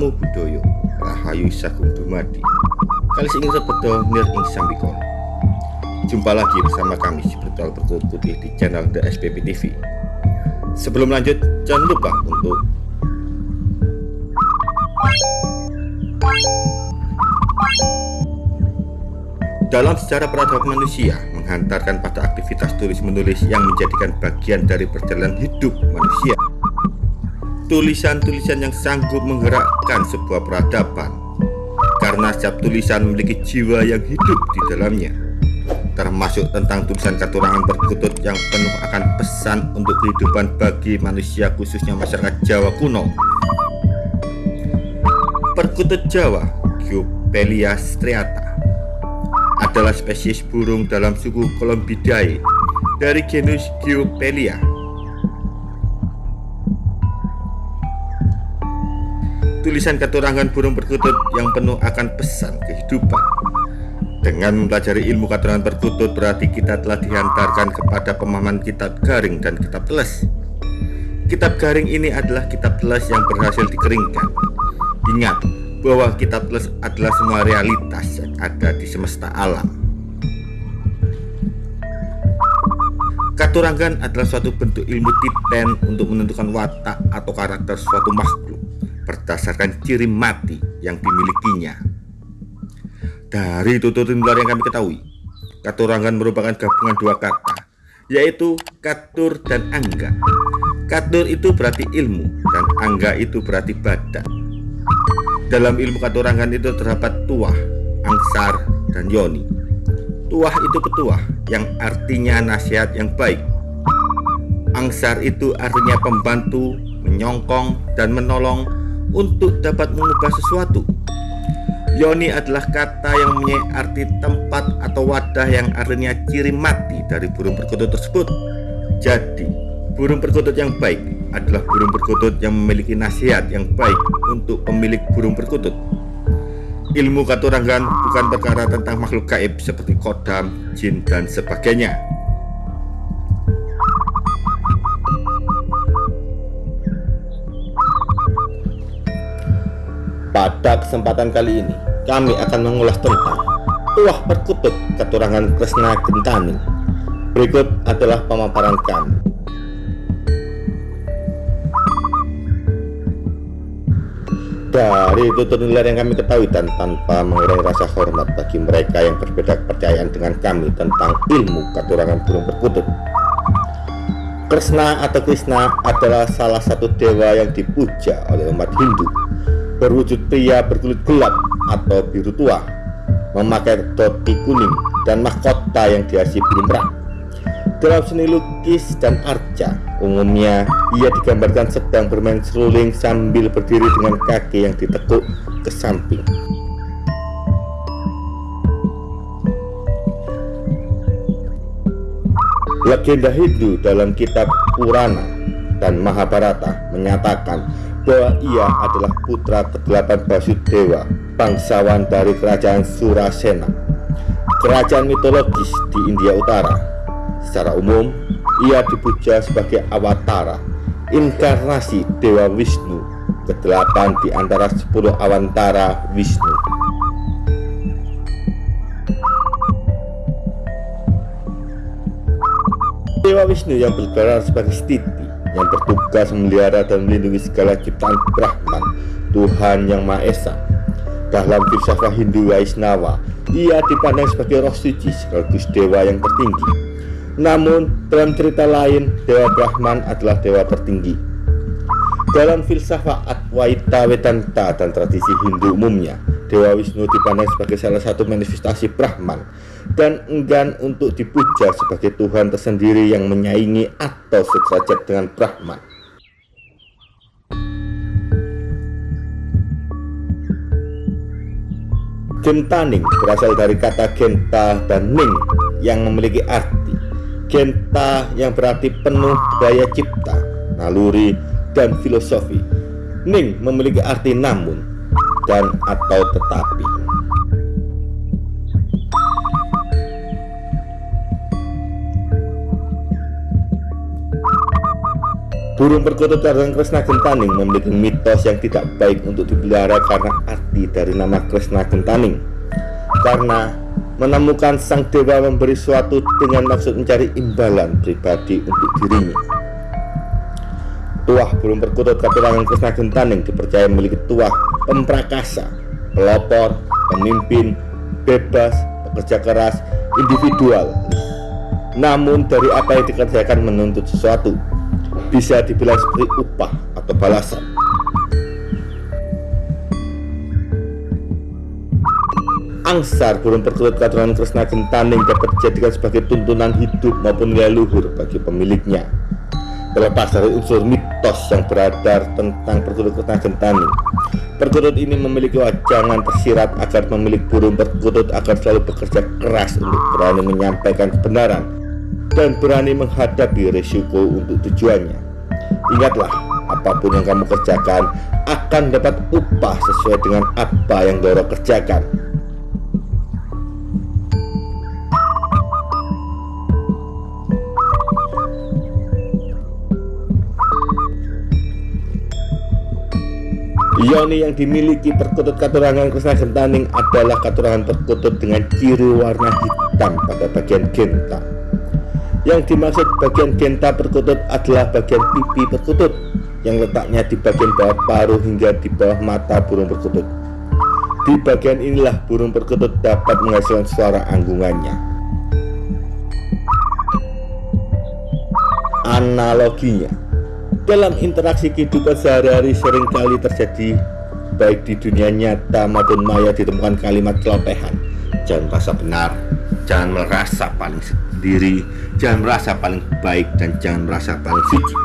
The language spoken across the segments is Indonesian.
Namo Buddhaya Rahayu Sagung Dumadi. Kali ingin sebedo nir ing sambikon Jumpa lagi bersama kami di Bertual Putih di channel The SPP TV Sebelum lanjut jangan lupa untuk Dalam sejarah peradaban manusia menghantarkan pada aktivitas tulis-menulis yang menjadikan bagian dari perjalanan hidup manusia tulisan-tulisan yang sanggup menggerakkan sebuah peradaban. Karena setiap tulisan memiliki jiwa yang hidup di dalamnya. Termasuk tentang tulisan katurangan perkutut yang penuh akan pesan untuk kehidupan bagi manusia khususnya masyarakat Jawa kuno. Perkutut Jawa Giopelia striata adalah spesies burung dalam suku Columbidae dari genus Giopelia tulisan keturangan burung perkutut yang penuh akan pesan kehidupan. Dengan mempelajari ilmu keturangan perkutut berarti kita telah dihantarkan kepada pemahaman kitab garing dan kitab teles. Kitab garing ini adalah kitab teles yang berhasil dikeringkan. Ingat bahwa kitab teles adalah semua realitas yang ada di semesta alam. Katurangan adalah suatu bentuk ilmu titen untuk menentukan watak atau karakter suatu makhluk berdasarkan ciri mati yang dimilikinya. Dari tutur luar yang kami ketahui, katurangan merupakan gabungan dua kata, yaitu katur dan angga. Katur itu berarti ilmu dan angga itu berarti badan. Dalam ilmu katurangan itu terdapat tuah, angsar, dan yoni. Tuah itu petuah yang artinya nasihat yang baik. Angsar itu artinya pembantu, menyongkong, dan menolong untuk dapat mengubah sesuatu. Yoni adalah kata yang mempunyai arti tempat atau wadah yang artinya ciri mati dari burung perkutut tersebut. Jadi, burung perkutut yang baik adalah burung perkutut yang memiliki nasihat yang baik untuk pemilik burung perkutut. Ilmu katurangan bukan perkara tentang makhluk gaib seperti kodam, jin, dan sebagainya. Pada kesempatan kali ini, kami akan mengulas tentang Tuah Perkutut Keturangan Kresna Gentaning. Berikut adalah pemaparan kami. Dari tutur nilai yang kami ketahui dan tanpa mengurangi rasa hormat bagi mereka yang berbeda kepercayaan dengan kami tentang ilmu keturangan burung perkutut. Kresna atau Krishna adalah salah satu dewa yang dipuja oleh umat Hindu berwujud pria berkulit gelap atau biru tua, memakai topi kuning dan mahkota yang dihiasi biru merah. Dalam seni lukis dan arca, umumnya ia digambarkan sedang bermain seruling sambil berdiri dengan kaki yang ditekuk ke samping. Legenda Hindu dalam kitab Purana dan Mahabharata menyatakan bahwa ia adalah putra kedelapan Basudewa, bangsawan dari kerajaan Surasena, kerajaan mitologis di India Utara. Secara umum, ia dipuja sebagai awatara, inkarnasi Dewa Wisnu, kedelapan di antara sepuluh awantara Wisnu. Dewa Wisnu yang bergerak sebagai Stiti yang bertugas memelihara dan melindungi segala ciptaan Brahman, Tuhan Yang Maha Esa. Dalam filsafat Hindu Vaisnava, ia dipandang sebagai roh suci sekaligus dewa yang tertinggi. Namun, dalam cerita lain, Dewa Brahman adalah dewa tertinggi. Dalam filsafat Advaita Vedanta dan tradisi Hindu umumnya, Dewa Wisnu dipandang sebagai salah satu manifestasi Brahman dan enggan untuk dipuja sebagai Tuhan tersendiri yang menyaingi atau sederajat dengan Brahman. Gentaning berasal dari kata genta dan ning yang memiliki arti Genta yang berarti penuh daya cipta, naluri, dan filosofi Ning memiliki arti namun atau tetapi Burung perkutut Raden Kresna Gentaning memiliki mitos yang tidak baik untuk dipelihara karena arti dari nama Kresna Gentaning. Karena menemukan sang dewa memberi suatu dengan maksud mencari imbalan pribadi untuk dirinya. Tuah burung perkutut Katurangan Kresna Gentaning dipercaya memiliki tuah pemprakasa, pelopor, pemimpin, bebas, pekerja keras, individual. Namun dari apa yang dikerjakan menuntut sesuatu bisa dibilang seperti upah atau balasan. Angsar burung perkutut katuran Kresna Gentaning dapat dijadikan sebagai tuntunan hidup maupun nilai luhur bagi pemiliknya. Terlepas dari unsur mitos yang beredar tentang perkutut Kresna Gentaning, perkutut ini memiliki wajangan tersirat agar pemilik burung perkutut akan selalu bekerja keras untuk berani menyampaikan kebenaran dan berani menghadapi risiko untuk tujuannya. Ingatlah, apa pun yang kamu kerjakan akan dapat upah sesuai dengan apa yang Doro kerjakan. Yoni yang dimiliki perkutut katurangan Kresna Gentaning adalah katurangan perkutut dengan ciri warna hitam pada bagian genta. Yang dimaksud bagian genta perkutut adalah bagian pipi perkutut yang letaknya di bagian bawah paruh hingga di bawah mata burung perkutut. Di bagian inilah burung perkutut dapat menghasilkan suara anggungannya. Analoginya, dalam interaksi kehidupan sehari-hari sering kali terjadi baik di dunia nyata maupun maya ditemukan kalimat celotehan jangan merasa benar jangan merasa paling sendiri jangan merasa paling baik dan jangan merasa paling suci.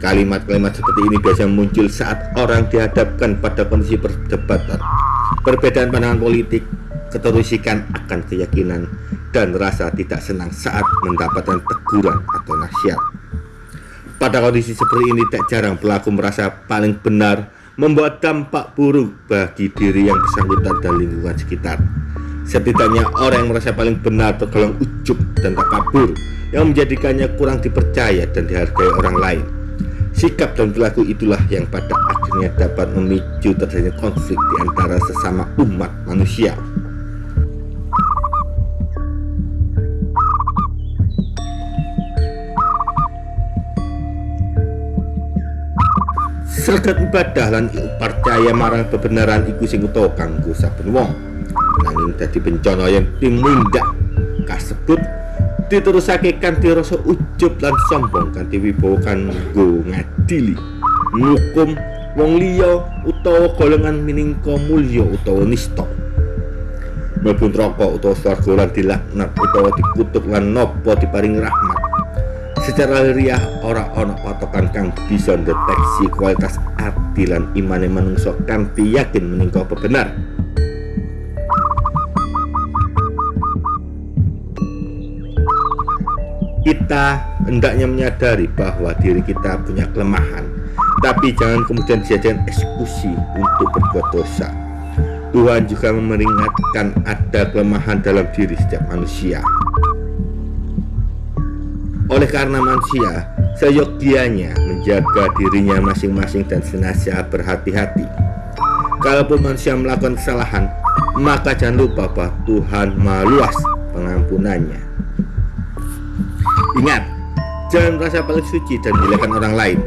Kalimat-kalimat seperti ini biasanya muncul saat orang dihadapkan pada kondisi perdebatan. Perbedaan pandangan politik keterusikan akan keyakinan dan rasa tidak senang saat mendapatkan teguran atau nasihat pada kondisi seperti ini tak jarang pelaku merasa paling benar membuat dampak buruk bagi diri yang bersangkutan dan lingkungan sekitar. Setidaknya orang yang merasa paling benar tergolong ujub dan tak kabur yang menjadikannya kurang dipercaya dan dihargai orang lain. Sikap dan perilaku itulah yang pada akhirnya dapat memicu terjadinya konflik di antara sesama umat manusia. Sergat ibadah lan percaya marang kebenaran iku sing utawa kanggo saben wong. Nanging dadi bencana yang timundak kasebut diterusake kanthi rasa ujub lan sombong kanthi wibawa kanggo ngadili, ngukum wong liya utawa golongan miningka mulya utawa nista. Mlebu neraka utawa swarga lan dilaknat utawa dikutuk lan napa diparing rahmat secara riah ora ono patokan kang bisa deteksi kualitas ati lan imane manungsa kanthi yakin menika benar. Kita hendaknya menyadari bahwa diri kita punya kelemahan tapi jangan kemudian dijadikan eksekusi untuk berbuat dosa. Tuhan juga memperingatkan ada kelemahan dalam diri setiap manusia oleh karena manusia, seyogianya menjaga dirinya masing-masing dan senantiasa berhati-hati. Kalaupun manusia melakukan kesalahan, maka jangan lupa bahwa Tuhan maha luas pengampunannya. Ingat, jangan merasa paling suci dan menjelekan orang lain,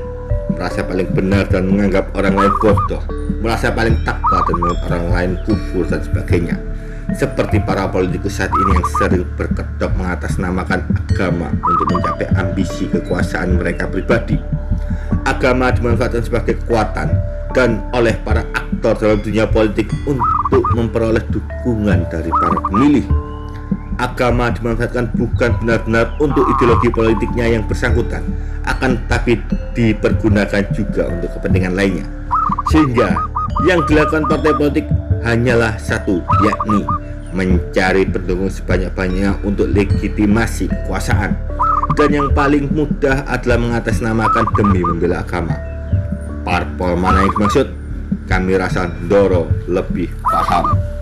merasa paling benar dan menganggap orang lain bodoh, merasa paling takwa dan menganggap orang lain kufur dan sebagainya seperti para politikus saat ini yang sering berkedok mengatasnamakan agama untuk mencapai ambisi kekuasaan mereka pribadi. Agama dimanfaatkan sebagai kekuatan dan oleh para aktor dalam dunia politik untuk memperoleh dukungan dari para pemilih. Agama dimanfaatkan bukan benar-benar untuk ideologi politiknya yang bersangkutan, akan tapi dipergunakan juga untuk kepentingan lainnya. Sehingga yang dilakukan partai politik hanyalah satu, yakni mencari pendukung sebanyak-banyaknya untuk legitimasi kekuasaan. Dan yang paling mudah adalah mengatasnamakan demi membela agama. Parpol mana yang dimaksud? Kami rasa Doro lebih paham.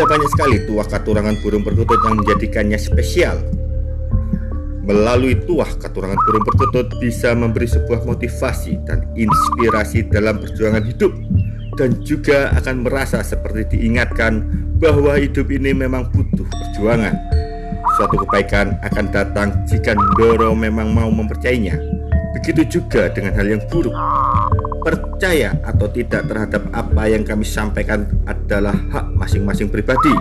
Ada banyak sekali tuah katurangan burung perkutut yang menjadikannya spesial. Melalui tuah katurangan burung perkutut bisa memberi sebuah motivasi dan inspirasi dalam perjuangan hidup dan juga akan merasa seperti diingatkan bahwa hidup ini memang butuh perjuangan. Suatu kebaikan akan datang jika Ndoro memang mau mempercayainya. Begitu juga dengan hal yang buruk. Percaya atau tidak terhadap apa yang kami sampaikan adalah hak masing-masing pribadi.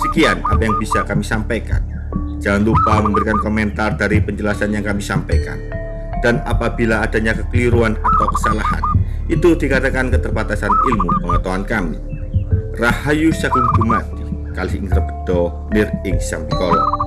Sekian apa yang bisa kami sampaikan. Jangan lupa memberikan komentar dari penjelasan yang kami sampaikan. Dan apabila adanya kekeliruan atau kesalahan, itu dikatakan keterbatasan ilmu pengetahuan kami. Rahayu Sagung Dumadi, kali ing rebedo nir ing sambikolo.